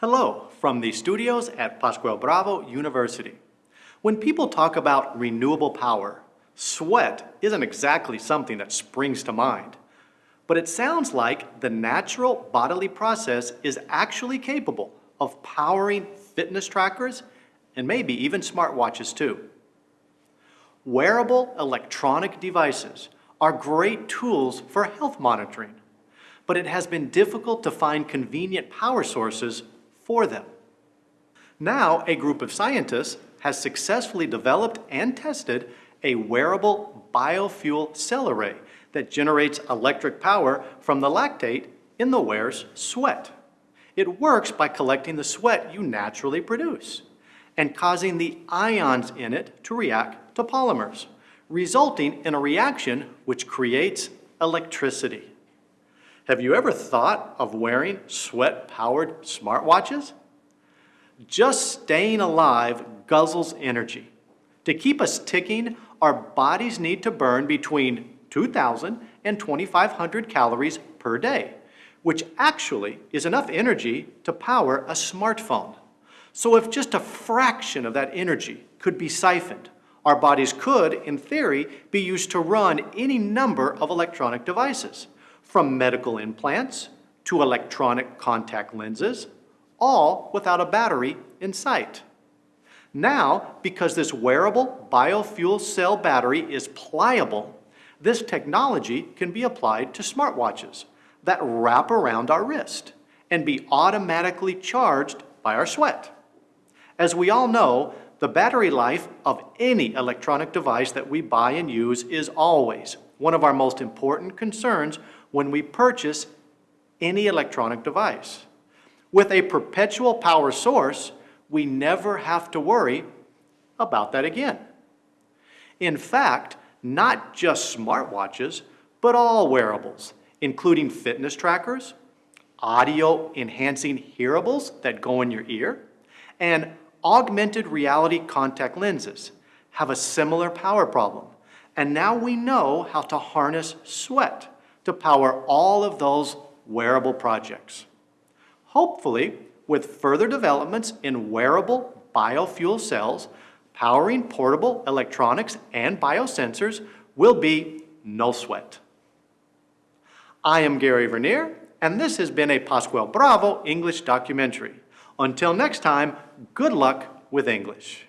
Hello from the studios at Pascual Bravo University. When people talk about renewable power, sweat isn't exactly something that springs to mind. But it sounds like the natural bodily process is actually capable of powering fitness trackers and maybe even smartwatches too. Wearable electronic devices are great tools for health monitoring, but it has been difficult to find convenient power sources for them. Now, a group of scientists has successfully developed and tested a wearable biofuel cell array that generates electric power from the lactate in the wearer's sweat. It works by collecting the sweat you naturally produce and causing the ions in it to react to polymers, resulting in a reaction which creates electricity. Have you ever thought of wearing sweat-powered smartwatches? Just staying alive guzzles energy. To keep us ticking, our bodies need to burn between 2,000 and 2,500 calories per day, which actually is enough energy to power a smartphone. So if just a fraction of that energy could be siphoned, our bodies could, in theory, be used to run any number of electronic devices, from medical implants to electronic contact lenses, all without a battery in sight. Now, because this wearable biofuel cell battery is pliable, this technology can be applied to smartwatches that wrap around our wrist and be automatically charged by our sweat. As we all know, the battery life of any electronic device that we buy and use is always one of our most important concerns when we purchase any electronic device. With a perpetual power source, we never have to worry about that again. In fact, not just smartwatches, but all wearables, including fitness trackers, audio enhancing hearables that go in your ear, and augmented reality contact lenses have a similar power problem. And now we know how to harness sweat to power all of those wearable projects. Hopefully, with further developments in wearable biofuel cells, powering portable electronics and biosensors will be no sweat. I am Gary Vernier, and this has been a Pascual Bravo English documentary. Until next time, good luck with English.